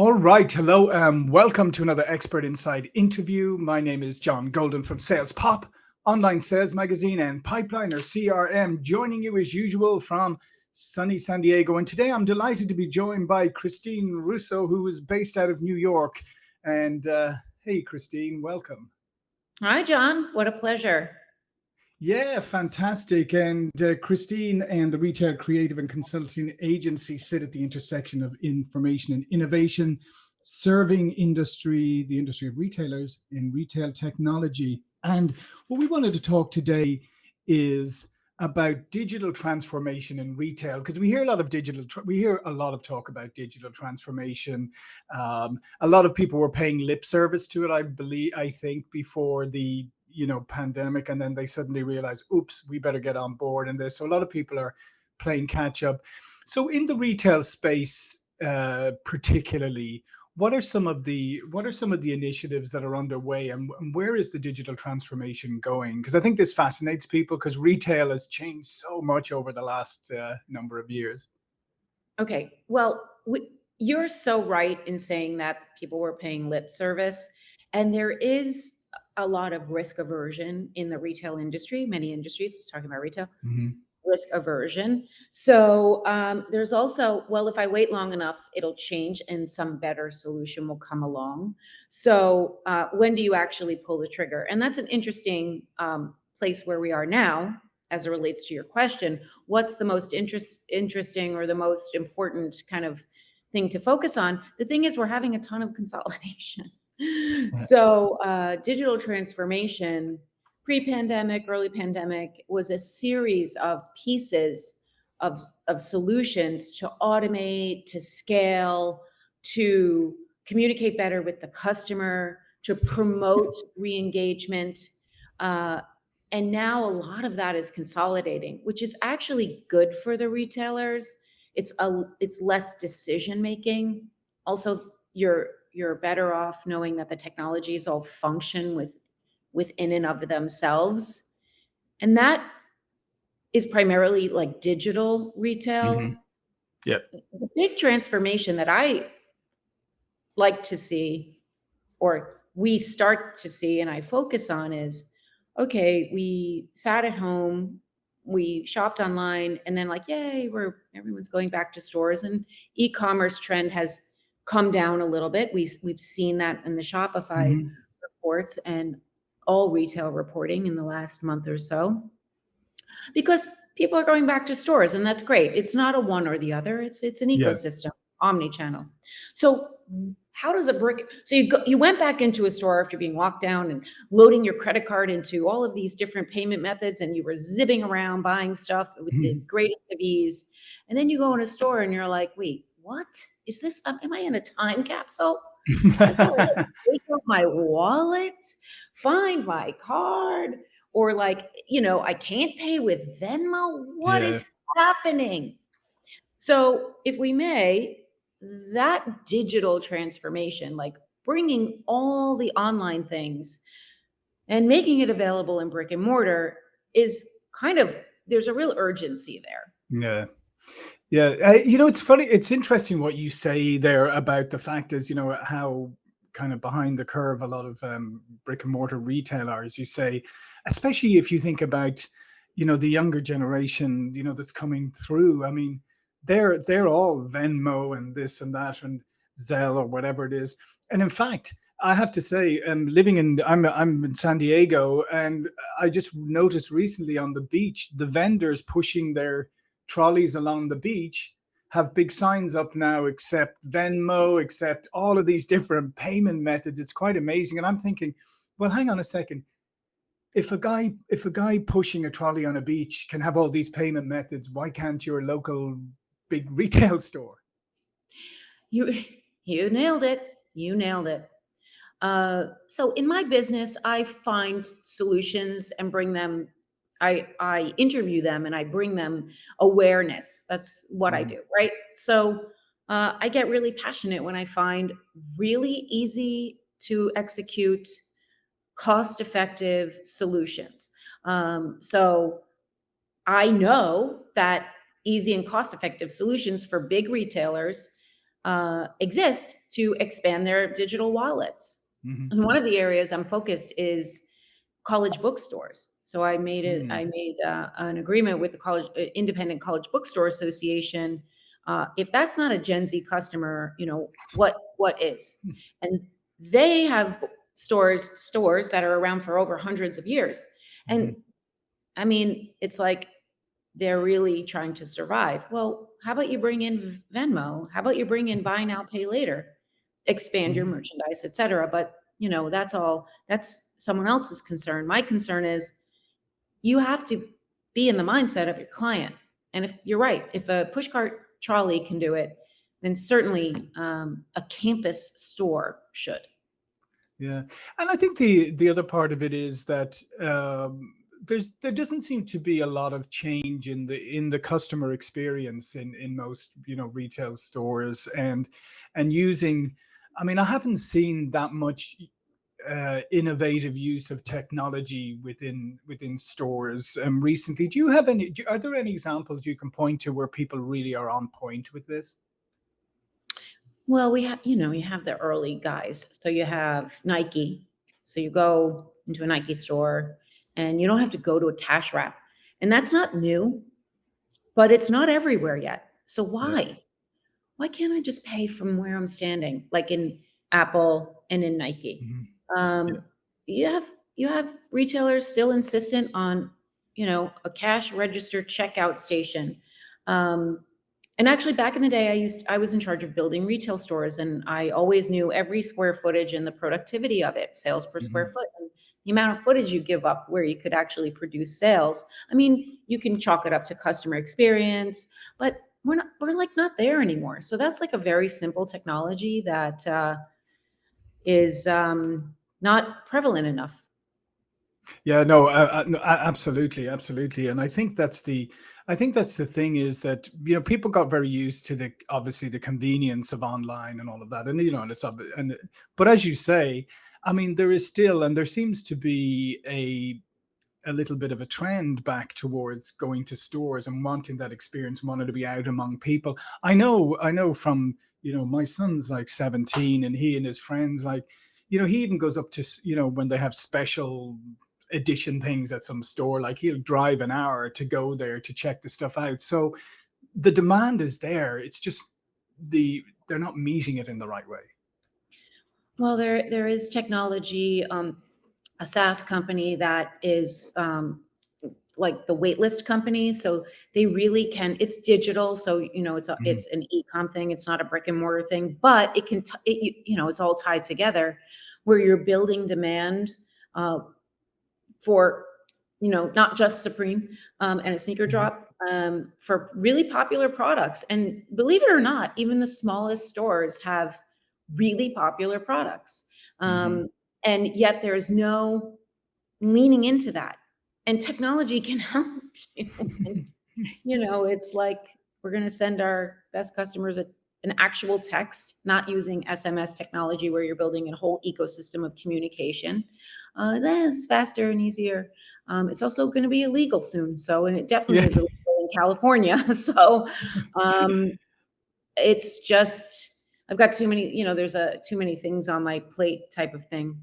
All right. Hello. Um, welcome to another Expert Insights interview. My name is John Golden from Sales Pop, online sales magazine, and Pipeliner CRM, joining you as usual from sunny San Diego. And today I'm delighted to be joined by Christine Russo, who is based out of New York. And uh, hey, Christine, welcome. Hi, John. What a pleasure. Yeah, fantastic. And uh, Christine and the Retail Creative and Consulting Agency sit at the intersection of information and innovation, serving industry, the industry of retailers in retail technology. And what we wanted to talk today is about digital transformation in retail because we hear a lot of digital we hear a lot of talk about digital transformation um, a lot of people were paying lip service to it i believe i think before the you know pandemic and then they suddenly realize oops we better get on board in this. So a lot of people are playing catch up. So in the retail space uh, particularly what are some of the what are some of the initiatives that are underway and, and where is the digital transformation going? Because i think this fascinates people because retail has changed so much over the last uh, number of years. Okay well we, you're so right in saying that people were paying lip service and there is a lot of risk aversion in the retail industry, many industries, talking about retail, mm-hmm. risk aversion. So um, there's also, well, if I wait long enough, it'll change and some better solution will come along. So uh, when do you actually pull the trigger? And that's an interesting um, place where we are now as it relates to your question. What's the most interest, interesting or the most important kind of thing to focus on? The thing is, we're having a ton of consolidation so uh, digital transformation pre-pandemic early pandemic was a series of pieces of, of solutions to automate to scale to communicate better with the customer to promote re-engagement uh, and now a lot of that is consolidating which is actually good for the retailers. It's a it's less decision making also you're you're better off knowing that the technologies all function with within and of themselves. And that is primarily like digital retail. Mm-hmm. Yep. The big transformation that I like to see, or we start to see, and I focus on is okay, we sat at home, we shopped online, and then like, yay, we're everyone's going back to stores, and e-commerce trend has come down a little bit. We, we've seen that in the Shopify mm-hmm. reports and all retail reporting in the last month or so because people are going back to stores and that's great. It's not a one or the other. It's, it's an ecosystem, omni-channel. So how does a brick, so you go, you went back into a store after being locked down and loading your credit card into all of these different payment methods and you were zipping around buying stuff with mm-hmm. the greatest of ease. And then you go in a store and you're like, wait, what? is this, um, am I in a time capsule? take out my wallet, find my card, or like, you know, I can't pay with Venmo. What yeah. is happening? So, if we may, that digital transformation, like bringing all the online things and making it available in brick and mortar, is kind of there's a real urgency there. Yeah. Yeah, uh, you know, it's funny. It's interesting what you say there about the fact is, you know, how kind of behind the curve a lot of um, brick and mortar retail are, as you say, especially if you think about, you know, the younger generation, you know, that's coming through. I mean, they're they're all Venmo and this and that and Zelle or whatever it is. And in fact, I have to say, um, living in I'm I'm in San Diego, and I just noticed recently on the beach the vendors pushing their trolleys along the beach have big signs up now, accept Venmo, accept all of these different payment methods. It's quite amazing. And I'm thinking, well, hang on a second. If a guy, if a guy pushing a trolley on a beach can have all these payment methods, why can't your local big retail store? You, you nailed it. You nailed it. Uh, so in my business, I find solutions and bring them I, I interview them and I bring them awareness. That's what I mm-hmm. do, right? So uh, I get really passionate when I find really easy to execute, cost effective solutions. Um, so I know that easy and cost effective solutions for big retailers uh, exist to expand their digital wallets. Mhm. And one of the areas I'm focused is college bookstores. So I made it. Mm. I made uh, an agreement with the college uh, independent college bookstore association. Uh, if that's not a Gen Z customer, you know what what is? Hmm. And they have stores stores that are around for over hundreds of years. And I mean, it's like they're really trying to survive. Well, how about you bring in Venmo? How about you bring in buy now, pay later? Expand your Mhm. merchandise, etc. But you know, that's all that's someone else's concern. My concern is you have to be in the mindset of your client. And if you're right, if a pushcart trolley can do it, then certainly um, a campus store should. Yeah, and I think the the other part of it is that um, there's there doesn't seem to be a lot of change in the in the customer experience in in most you know retail stores and and using. I mean, I haven't seen that much uh, innovative use of technology within within stores um, recently. Do you have any? Do, are there any examples you can point to where people really are on point with this? Well, we have, you know, you have the early guys. So you have Nike. So you go into a Nike store and you don't have to go to a cash wrap. And that's not new, but it's not everywhere yet. So Yeah. why? Why can't I just pay from where I'm standing, like in Apple and in Nike? Mhm. Yeah. Um, you have you have retailers still insistent on, you know, a cash register checkout station. Um, and actually, back in the day, I used I was in charge of building retail stores, and I always knew every square footage and the productivity of it, sales per square Mhm. foot, and the amount of footage you give up where you could actually produce sales. I mean, you can chalk it up to customer experience, but we're not we're like not there anymore. So that's like a very simple technology that uh, is um, not prevalent enough. Yeah, no, uh, no, absolutely, absolutely, and I think that's the, I think that's the thing is that you know people got very used to the obviously the convenience of online and all of that, and you know, and it's and but as you say, I mean, there is still and there seems to be a a little bit of a trend back towards going to stores and wanting that experience, wanting to be out among people. I know, I know from, you know, my son's like 17 and he and his friends, like, you know, he even goes up to, you know, when they have special edition things at some store, like he'll drive an hour to go there to check the stuff out. So the demand is there. It's just the, they're not meeting it in the right way. Well, there there is technology, um, a SaaS company that is um, like the waitlist companies. So they really can. It's digital, so you know it's a, Mhm. it's an e-com thing. It's not a brick and mortar thing, but it can. It, you, know, it's all tied together, where you're building demand uh, for you know not just Supreme um, and a sneaker Mhm. drop um, for really popular products. And believe it or not, even the smallest stores have really popular products. Um, and yet there's no leaning into that. And technology can help you. You know, it's like we're going to send our best customers a, an actual text, not using SMS technology where you're building a whole ecosystem of communication. Uh, that's faster and easier. Um, it's also going to be illegal soon. So, and it definitely Yeah. is illegal in California. So, um, it's just I've got too many, you know, there's a too many things on my plate type of thing.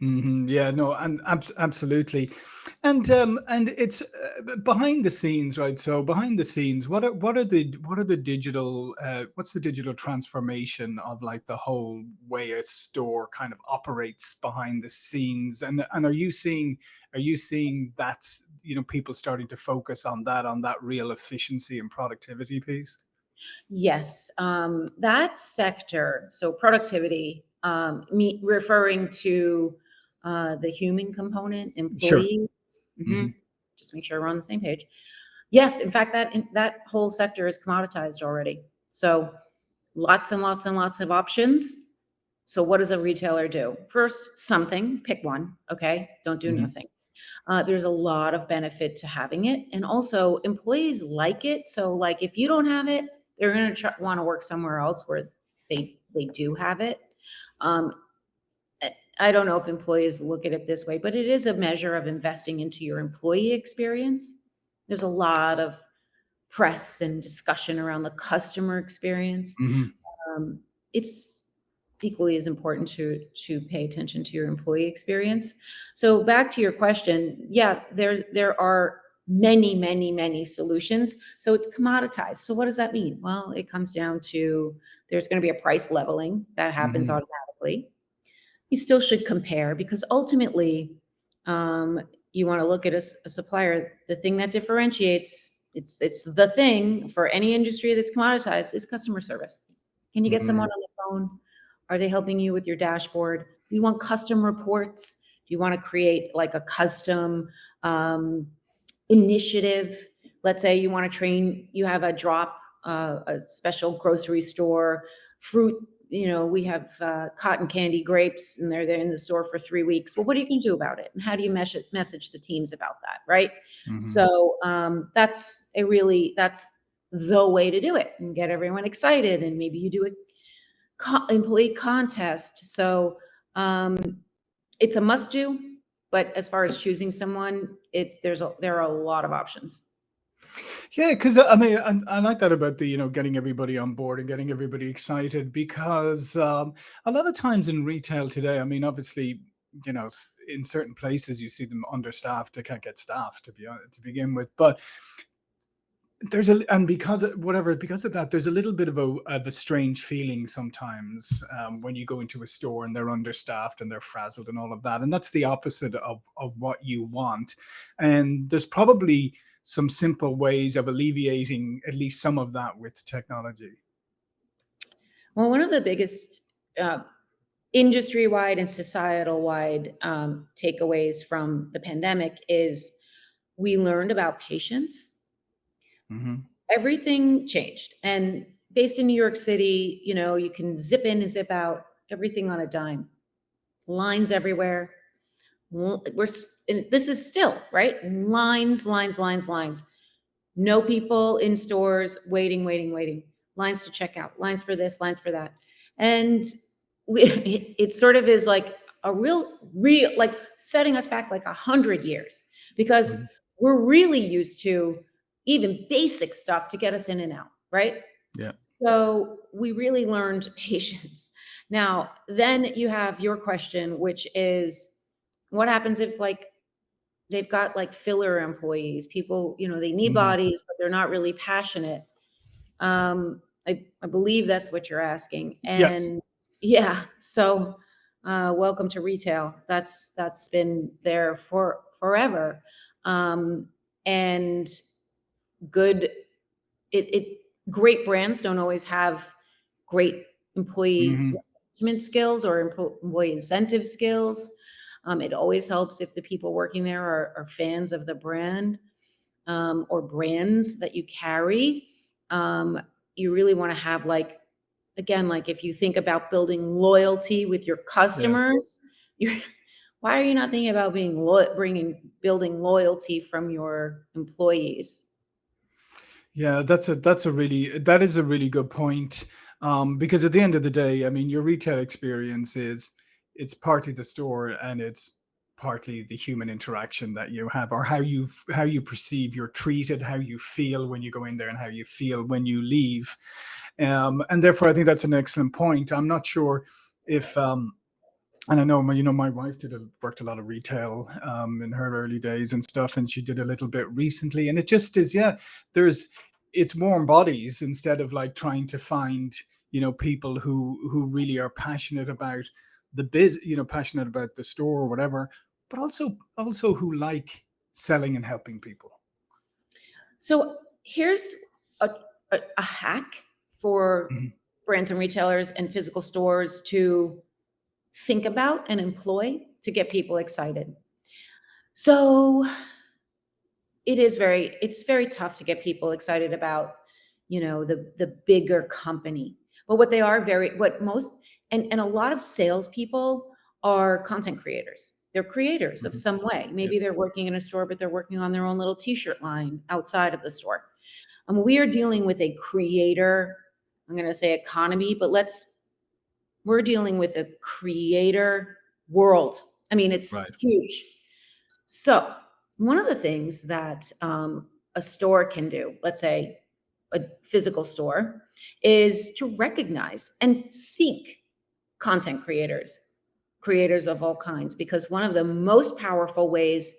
Mhm. Yeah, no, and abs absolutely. And um and it's uh, behind the scenes, right? So behind the scenes, what are what are the what are the digital uh what's the digital transformation of like the whole way a store kind of operates behind the scenes? And and are you seeing are you seeing that, you know, people starting to focus on that on that real efficiency and productivity piece? Yes, um, that sector, so productivity, um, me referring to uh, the human component, Sure. employees. Mhm. hmm Just make sure we're on the same page. Yes, in fact, that that whole sector is commoditized already. So lots and lots and lots of options. So what does a retailer do? First, something, pick one, okay? Don't do hmm nothing. Uh, there's a lot of benefit to having it, and also employees like it. So, like, if you don't have it, they're going to try, want to work somewhere else where they they do have it. Um, I don't know if employees look at it this way, but it is a measure of investing into your employee experience. There's a lot of press and discussion around the customer experience. hmm um, it's equally as important to to pay attention to your employee experience. So back to your question, yeah, there's there are many, many, many solutions. So it's commoditized. So what does that mean? Well, it comes down to there's going to be a price leveling that happens Mhm. automatically. You still should compare because ultimately, um, you want to look at a supplier. The thing that differentiates it's it's the thing for any industry that's commoditized is customer service. Can you get Mhm. someone on the phone? Are they helping you with your dashboard? Do you want custom reports? Do you want to create like a custom um, initiative? Let's say you want to train, you have a drop, uh, a special grocery store, fruit, you know, we have uh, cotton candy grapes and they're there in the store for three weeks. Well, what are you going to do about it? And how do you message, message the teams about that? Right. Mhm. So um, that's a really, that's the way to do it and get everyone excited. And maybe you do a co- employee contest. So um, it's a must do, but as far as choosing someone, it's there's a, there are a lot of options. Yeah, because I mean, I, I like that about the you know getting everybody on board and getting everybody excited because um, a lot of times in retail today, I mean, obviously, you know, in certain places you see them understaffed, they can't get staff to be honest, to begin with, but there's a and because of whatever because of that, there's a little bit of a of a strange feeling sometimes um, when you go into a store and they're understaffed and they're frazzled and all of that, and that's the opposite of of what you want. And there's probably some simple ways of alleviating at least some of that with technology. Well, one of the biggest uh, industry-wide and societal-wide um, takeaways from the pandemic is we learned about patience. hmm Everything changed, and based in New York City, you know, you can zip in and zip out everything on a dime. Lines everywhere. We're and this is still right. Lines, lines, lines, lines. No people in stores waiting, waiting, waiting. Lines to check out, lines for this, lines for that. And we, it, it sort of is like a real, real, like setting us back like a hundred years because hmm we're really used to even basic stuff to get us in and out, right? Yeah. So we really learned patience. Now, then you have your question, which is what happens if like they've got like filler employees, people, you know, they need hmm bodies, but they're not really passionate. Um, I, I believe that's what you're asking. Yeah. And yeah, so uh, welcome to retail. That's that's been there for forever. Um, and good it, it great brands don't always have great employee hmm management skills or employee incentive skills. Um, it always helps if the people working there are, are fans of the brand um, or brands that you carry. Um, you really want to have like again, like if you think about building loyalty with your Yeah. customers, you're why are you not thinking about being lo- bringing building loyalty from your employees? Yeah, that's a that's a really that is a really good point. Um, because at the end of the day, I mean, your retail experience is it's partly the store and it's partly the human interaction that you have or how you how you perceive you're treated, how you feel when you go in there and how you feel when you leave. Um, and therefore I think that's an excellent point. I'm not sure if um and I know my, you know, my wife did a, worked a lot of retail um, in her early days and stuff, and she did a little bit recently. And it just is, yeah, there's it's warm bodies instead of like trying to find, you know, people who who really are passionate about the biz, you know, passionate about the store or whatever, but also also who like selling and helping people. So here's a, a, a hack for Mhm. brands and retailers and physical stores to think about and employ to get people excited. So it is very, it's very tough to get people excited about, you know, the the bigger company. But what they are very, what most and and a lot of salespeople are content creators. They're creators of Mhm. some way. Yeah. Maybe they're working in a store, but they're working on their own little t-shirt line outside of the store um, we are dealing with a creator, I'm going to say economy, but let's, we're dealing with a creator world. I mean, it's Right. huge. So, one of the things that um, a store can do, let's say a physical store is to recognize and seek content creators, creators of all kinds, because one of the most powerful ways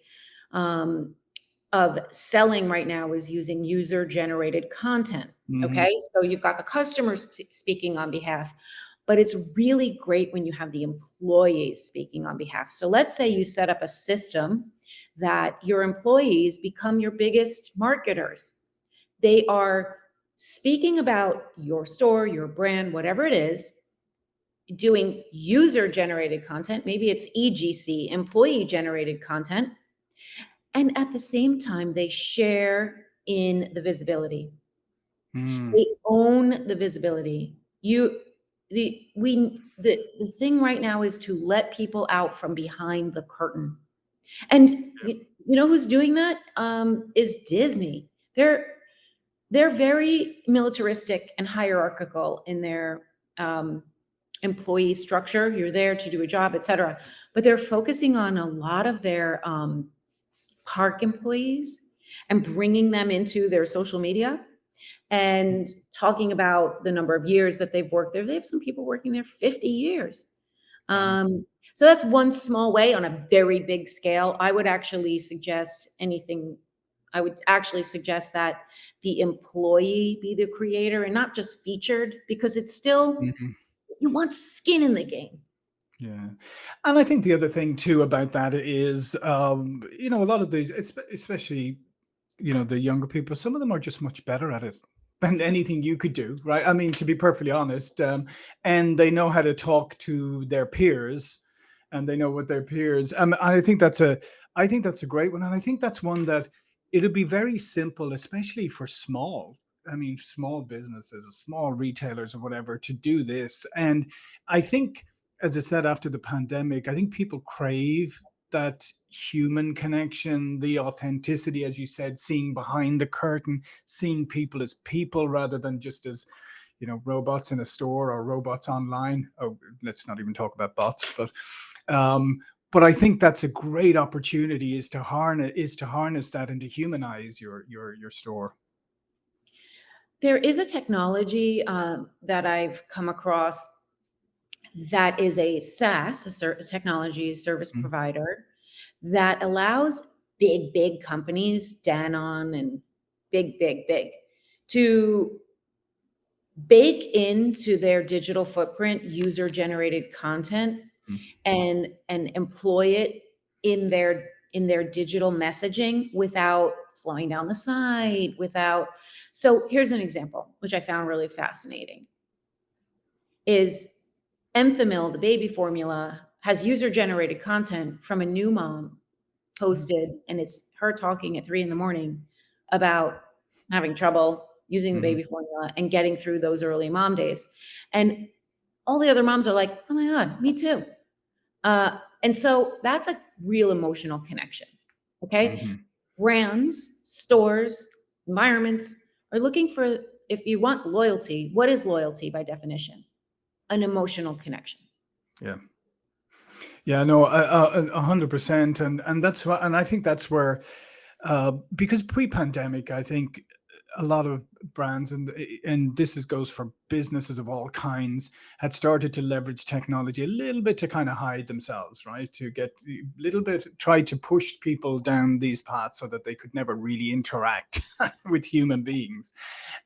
um, of selling right now is using user generated content. Mhm. Okay. So you've got the customers speaking on behalf, but it's really great when you have the employees speaking on behalf. So let's say you set up a system that your employees become your biggest marketers. They are speaking about your store, your brand, whatever it is, doing user generated content. Maybe it's EGC, employee generated content. And at the same time, they share in the visibility. Mm. They own the visibility. You, the, we, the, the thing right now is to let people out from behind the curtain. And you, you know who's doing that? Um, is Disney. They're, they're very militaristic and hierarchical in their um, employee structure. You're there to do a job, et cetera. But they're focusing on a lot of their um, park employees and bringing them into their social media and talking about the number of years that they've worked there. They have some people working there 50 years. Um, so that's one small way on a very big scale. I would actually suggest anything, I would actually suggest that the employee be the creator and not just featured because it's still, Mhm. You want skin in the game. Yeah. And I think the other thing too about that is, um, you know, a lot of these, especially, you know, the younger people, some of them are just much better at it than anything you could do, right? I mean, to be perfectly honest, um, and they know how to talk to their peers and they know what their peers, um, I think that's a, I think that's a great one. And I think that's one that it'll be very simple, especially for small, I mean, small businesses, small retailers or whatever to do this. And I think as I said, after the pandemic, I think people crave that human connection, the authenticity, as you said, seeing behind the curtain, seeing people as people rather than just as, you know, robots in a store or robots online. Oh, let's not even talk about bots, but um, but I think that's a great opportunity is to harness is to harness that and to humanize your your your store. There is a technology um, that I've come across that is a SaaS, a ser- technology service Mm, provider, that allows big, big companies, Danon and big, big, big, to bake into their digital footprint user generated content mm, and and employ it in their in their digital messaging without slowing down the site without so here's an example which i found really fascinating is Enfamil, the baby formula, has user generated content from a new mom posted, and it's her talking at three in the morning about having trouble using the mhm, baby formula and getting through those early mom days. And all the other moms are like, oh my God, me too. Uh, and so that's a real emotional connection. Okay. mhm. Brands, stores, environments are looking for, if you want loyalty, what is loyalty by definition? An emotional connection. Yeah. Yeah, no, a hundred percent, and and that's why, and I think that's where, uh, because pre-pandemic, I think a lot of brands, and and this is goes for businesses of all kinds, had started to leverage technology a little bit to kind of hide themselves, right? To get a little bit, try to push people down these paths so that they could never really interact with human beings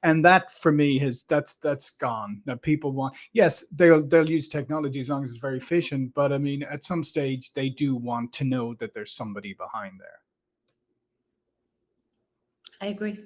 and that for me has that's that's gone now people want yes they'll they'll use technology as long as it's very efficient but i mean at some stage they do want to know that there's somebody behind there I agree.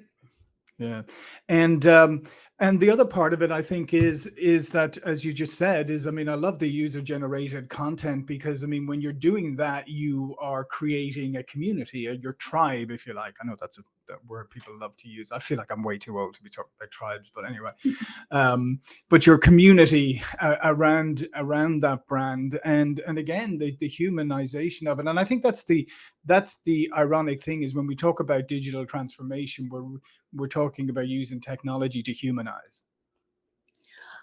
Yeah. And um and the other part of it I think is is that as you just said is I mean I love the user generated content because I mean when you're doing that you are creating a community, your tribe if you like. I know that's a that word people love to use. I feel like I'm way too old to be talking about tribes, but anyway. Um but your community uh, around around that brand and and again the the humanization of it. And I think that's the that's the ironic thing is when we talk about digital transformation we're we're talking about using technology to humanize.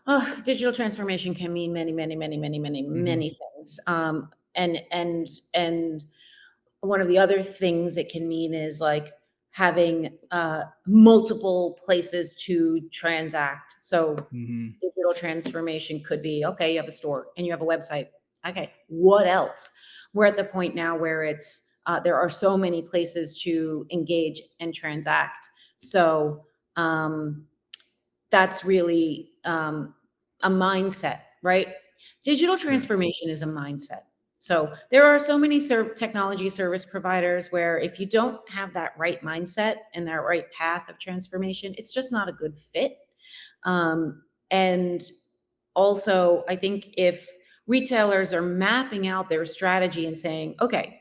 Oh, digital transformation can mean many, many, many, many, many, Mhm, many things. Um, and and and one of the other things it can mean is like having uh, multiple places to transact. So Mhm. digital transformation could be okay you have a store and you have a website okay what else we're at the point now where it's uh, there are so many places to engage and transact so um, that's really um, a mindset right? Digital transformation is a mindset. So there are so many ser- technology service providers where if you don't have that right mindset and that right path of transformation it's just not a good fit. Um, and also, I think if retailers are mapping out their strategy and saying, okay,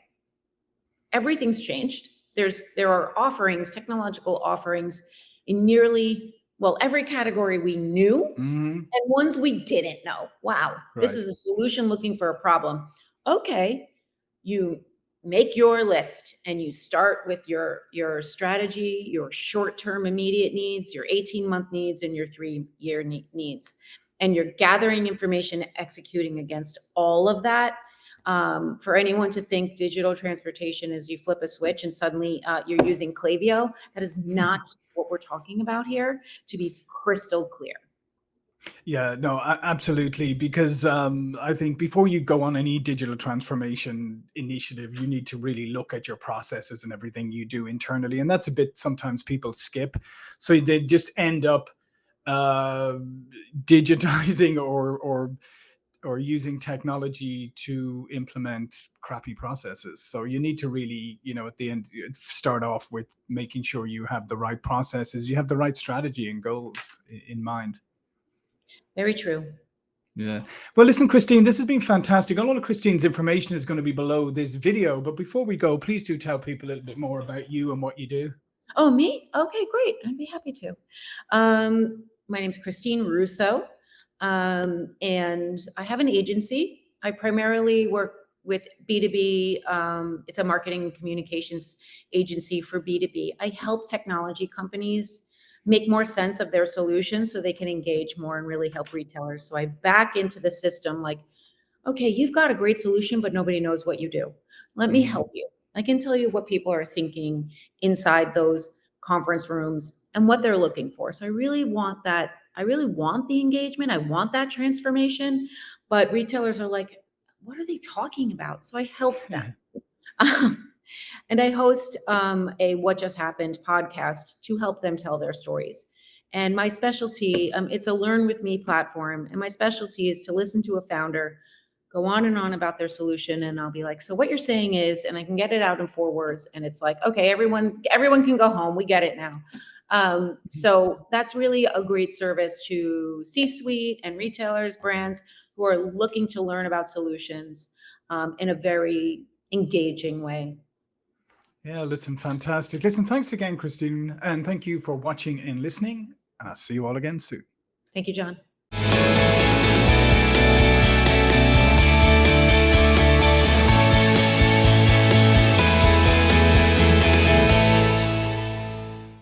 everything's changed. There's there are offerings, technological offerings in nearly well every category we knew Mhm. and ones we didn't know. Wow, this is a solution looking for a problem. Okay, you make your list and you start with your your strategy, your short-term immediate needs, your 18-month needs and your 3-year needs. And you're gathering information, executing against all of that. Um, for anyone to think digital transportation is you flip a switch and suddenly uh, you're using Klaviyo, that is not what we're talking about here, to be crystal clear. Yeah, no, absolutely. Because um, I think before you go on any digital transformation initiative, you need to really look at your processes and everything you do internally. And that's a bit sometimes people skip. So they just end up uh, digitizing or, or, or using technology to implement crappy processes. So you need to really, you know, at the end, uh, start off with making sure you have the right processes, you have the right strategy and goals in mind. Very true. Yeah. Well, listen, Christine, this has been fantastic. A lot of Christine's information is going to be below this video. But before we go, please do tell people a little bit more about you and what you do. Oh, me? Okay, great. I'd be happy to. Um, my name's Christine Russo, um, and I have an agency. I primarily work with B2B. Um, it's a marketing and communications agency for B2B. I help technology companies make more sense of their solutions so they can engage more and really help retailers. So I back into the system like, okay, you've got a great solution, but nobody knows what you do. Let me Mhm. help you. I can tell you what people are thinking inside those conference rooms and what they're looking for. So I really want that. I really want the engagement. I want that transformation. But retailers are like, what are they talking about? So I help them. Um, and I host um, a What Just Happened podcast to help them tell their stories. And my specialty, um, it's a learn with me platform. And my specialty is to listen to a founder go on and on about their solution and I'll be like, so what you're saying is, and I can get it out in four words and it's like, okay, everyone, everyone can go home. We get it now. Um, so that's really a great service to C-suite and retailers, brands who are looking to learn about solutions um, in a very engaging way. Yeah, listen, fantastic. Listen, thanks again, Christine. And thank you for watching and listening. And I'll see you all again soon. Thank you, John.